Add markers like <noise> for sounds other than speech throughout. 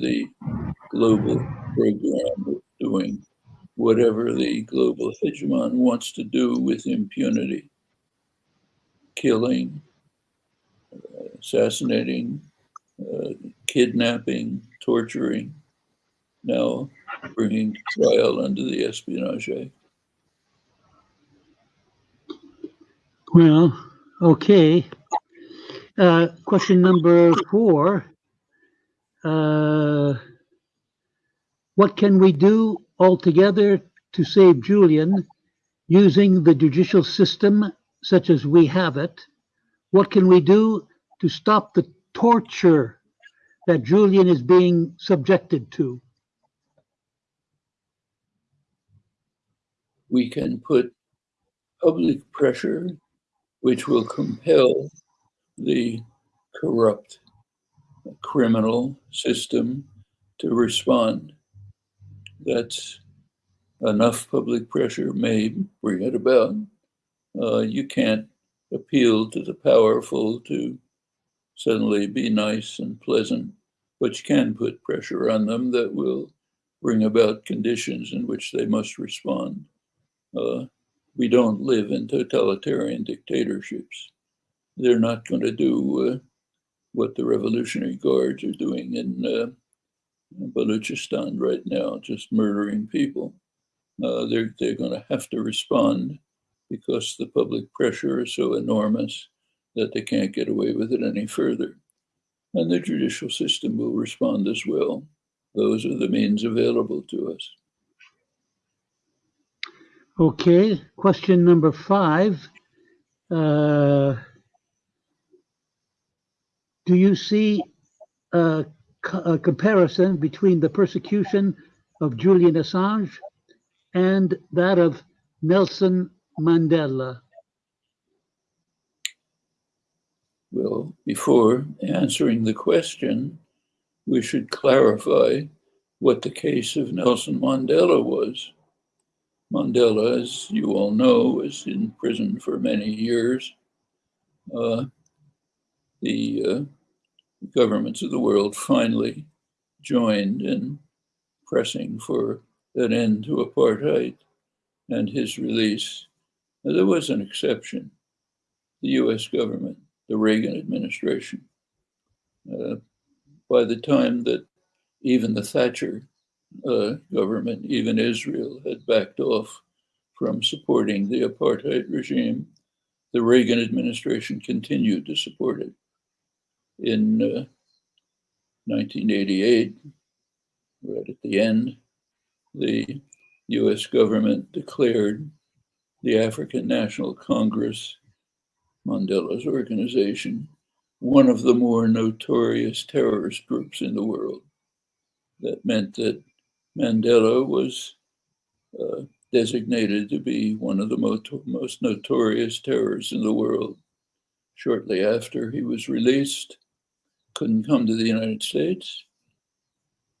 the global program of doing whatever the global hegemon wants to do with impunity, killing, uh, assassinating, uh, kidnapping, torturing, now bringing trial under the Espionage Act. Well, okay. Uh, question number four. Uh, what can we do altogether to save Julian using the judicial system such as we have it? What can we do to stop the torture that Julian is being subjected to? We can put public pressure which will compel the corrupt criminal system to respond. That's enough public pressure may bring it about. Uh, you can't appeal to the powerful to suddenly be nice and pleasant, but you can put pressure on them that will bring about conditions in which they must respond. Uh, we don't live in totalitarian dictatorships. They're not going to do uh, what the Revolutionary Guards are doing in uh, Balochistan right now, just murdering people. Uh, they're they're going to have to respond because the public pressure is so enormous that they can't get away with it any further. And the judicial system will respond as well. Those are the means available to us. Okay, question number five. Uh, do you see a, a, comparison between the persecution of Julian Assange and that of Nelson Mandela? Well, before answering the question, we should clarify what the case of Nelson Mandela was. Mandela, as you all know, was in prison for many years. Uh, the uh, governments of the world finally joined in pressing for an end to apartheid and his release. Now, there was an exception the US government, the Reagan administration. Uh, by the time that even the Thatcher uh, government, even Israel, had backed off from supporting the apartheid regime. The Reagan administration continued to support it. In uh, 1988, right at the end, the US government declared the African National Congress, Mandela's organization, one of the more notorious terrorist groups in the world. That meant that Mandela was uh, designated to be one of the most, most notorious terrorists in the world. Shortly after he was released, couldn't come to the United States.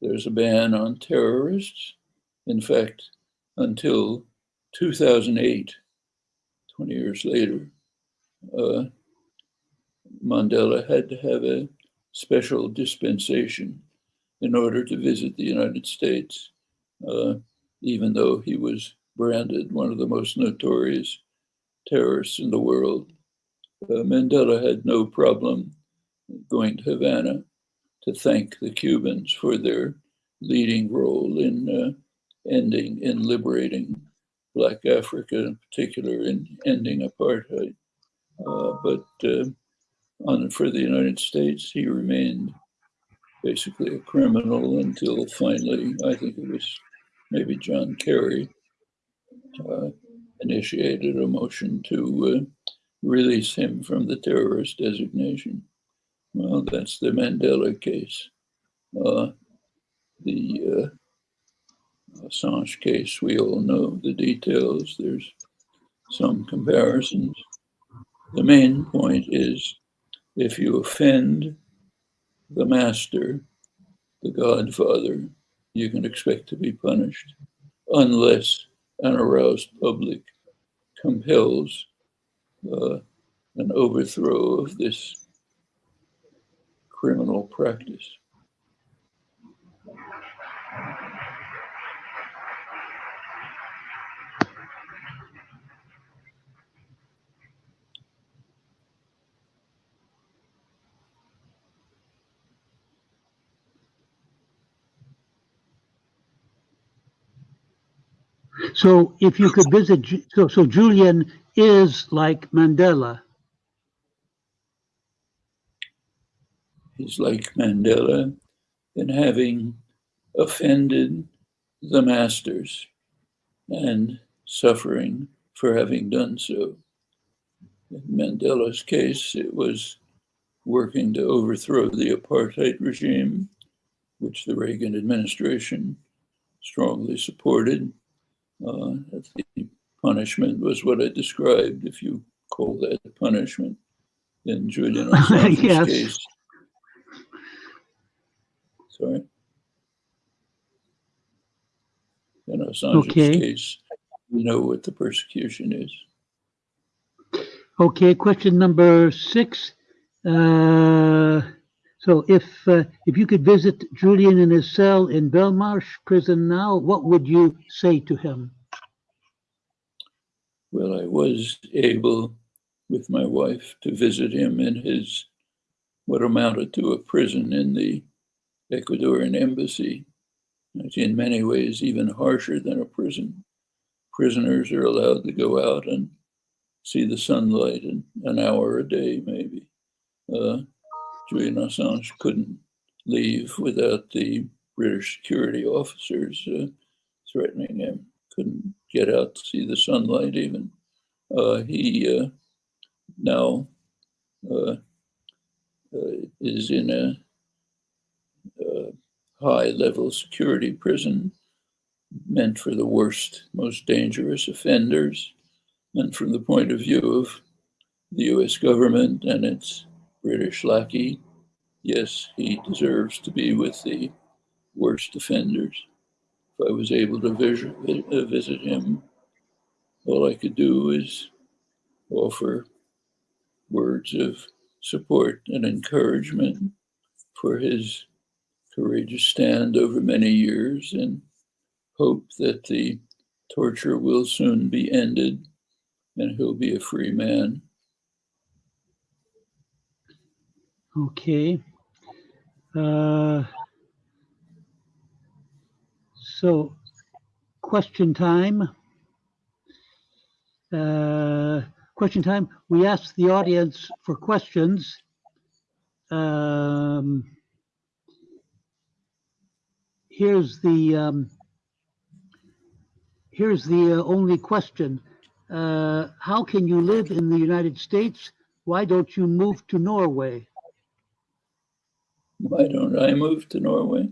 There's a ban on terrorists. In fact, until 2008, 20 years later, uh, Mandela had to have a special dispensation in order to visit the United States, uh, even though he was branded one of the most notorious terrorists in the world. Uh, Mandela had no problem going to Havana to thank the Cubans for their leading role in uh, ending, in liberating Black Africa, in particular, in ending apartheid. Uh, but uh, on, for the United States, he remained basically a criminal until finally, I think it was maybe John Kerry, uh, initiated a motion to uh, release him from the terrorist designation. Well, that's the Mandela case. Uh, the uh, Assange case, we all know the details. There's some comparisons. The main point is if you offend the master, the godfather, you can expect to be punished unless an aroused public compels uh, an overthrow of this criminal practice. So if you could visit, so, so Julian is like Mandela He's like Mandela in having offended the masters and suffering for having done so. In Mandela's case, it was working to overthrow the apartheid regime, which the Reagan administration strongly supported. Uh, the punishment was what I described, if you call that punishment, in Julian <laughs> Assange's Yes. case. Sorry. In Assange's Okay. case, we know what the persecution is. Okay, question number six. Uh, so if, uh, if you could visit Julian in his cell in Belmarsh prison now, what would you say to him? Well, I was able, with my wife, to visit him in his what amounted to a prison in the Ecuadorian embassy. It's in many ways even harsher than a prison. Prisoners are allowed to go out and see the sunlight in an hour a day, maybe. Uh, Julian Assange couldn't leave without the British security officers uh, threatening him. Couldn't get out to see the sunlight even. Uh, he uh, now uh, uh, is in a, uh high level security prison meant for the worst, most dangerous offenders. And from the point of view of the US government and its British lackey, yes, he deserves to be with the worst offenders. If I was able to visit him, all I could do is offer words of support and encouragement for his courageous stand over many years and hope that the torture will soon be ended and he'll be a free man. Okay. Uh, so, question time. Uh, question time. We ask the audience for questions. Um, here's the um, here's the uh, only question. Uh, how can you live in the United States? Why don't you move to Norway? Why don't I move to Norway?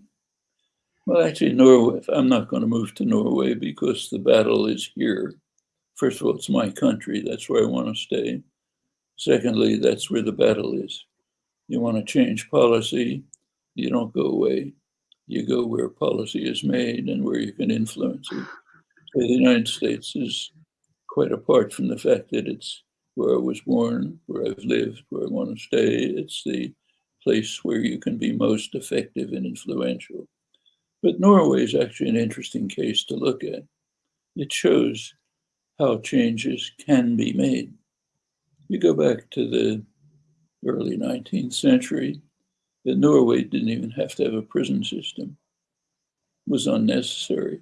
Well, actually, Norway, I'm not going to move to Norway because the battle is here. First of all, it's my country. That's where I want to stay. Secondly, that's where the battle is. You want to change policy, you don't go away. You go where policy is made and where you can influence it. So the United States is quite apart from the fact that it's where I was born, where I've lived, where I want to stay. It's the place where you can be most effective and influential. But Norway is actually an interesting case to look at. It shows how changes can be made. You go back to the early 19th century, Norway didn't even have to have a prison system. It was unnecessary.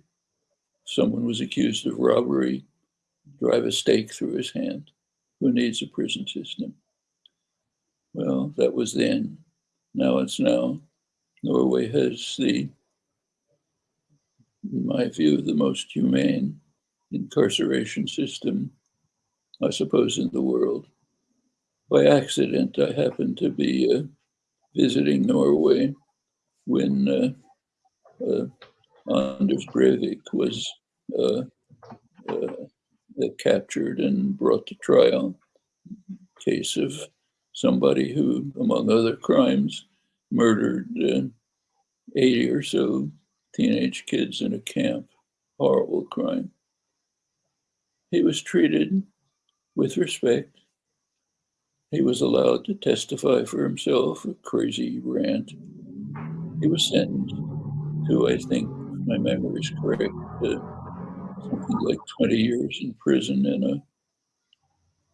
Someone was accused of robbery, drive a stake through his hand. Who needs a prison system? Well, that was then. Now it's now. Norway has the, in my view, the most humane incarceration system, I suppose, in the world. By accident, I happened to be uh, visiting Norway when uh, uh, Anders Breivik was uh, captured and brought to trial. Case of somebody who, among other crimes, murdered uh, 80 or so teenage kids in a camp. Horrible crime. He was treated with respect. He was allowed to testify for himself, a crazy rant. He was sentenced to, I think, my memory is correct, something like 20 years in prison in a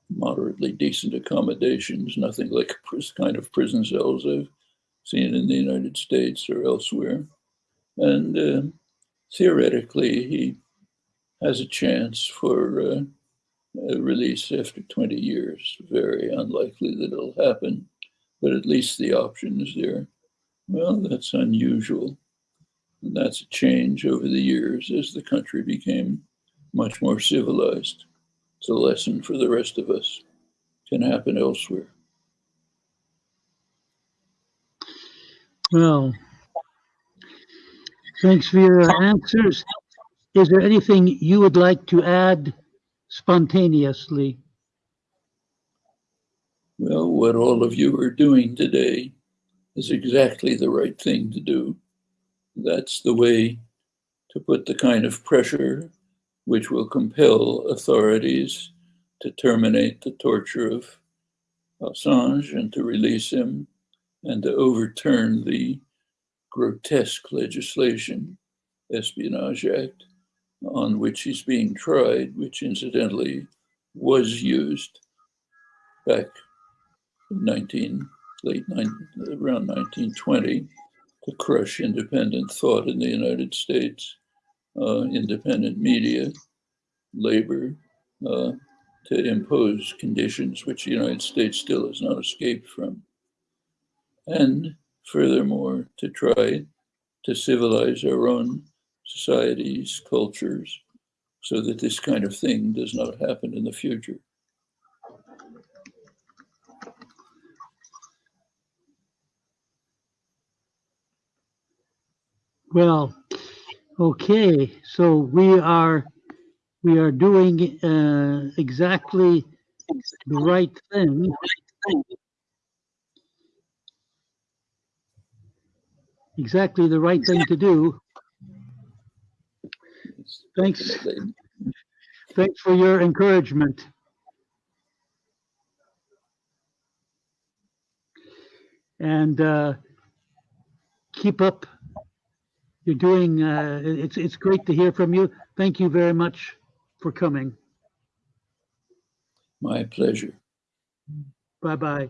moderately decent accommodations, nothing like kind of prison cells I've seen in the United States or elsewhere. And uh, theoretically, he has a chance for uh, release after 20 years. Very unlikely that it'll happen, but at least the option is there. Well, that's unusual. And that's a change over the years as the country became much more civilized. It's a lesson for the rest of us. Can happen elsewhere. Well, thanks for your answers. Is there anything you would like to add spontaneously? Well, what all of you are doing today is exactly the right thing to do. That's the way to put the kind of pressure which will compel authorities to terminate the torture of Assange and to release him and to overturn the grotesque legislation, Espionage Act, on which he's being tried, which incidentally was used back in 19, late 19, around 1920 to crush independent thought in the United States, uh, independent media, labor, uh, to impose conditions which the United States still has not escaped from. And furthermore, to try to civilize our own societies, cultures, so that this kind of thing does not happen in the future. Well, okay, so we are, we are doing uh, exactly the right thing. Exactly the right thing to do. Thanks. Thanks for your encouragement. And uh, keep up. You're doing, uh, it's, it's great to hear from you. Thank you very much for coming. My pleasure. Bye-bye.